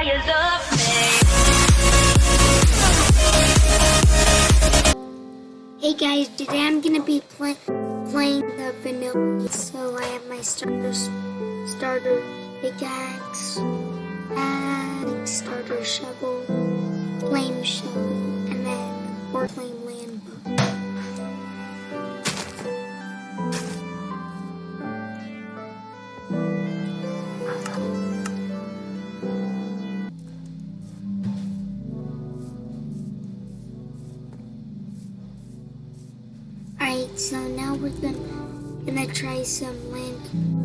fires of me. Hey guys, today I'm gonna be play, playing the vanilla. So I have my starter starter pickaxe, axe, starter shovel, flame shovel, and then or flame Alright, uh, so now we're gonna, gonna try some land.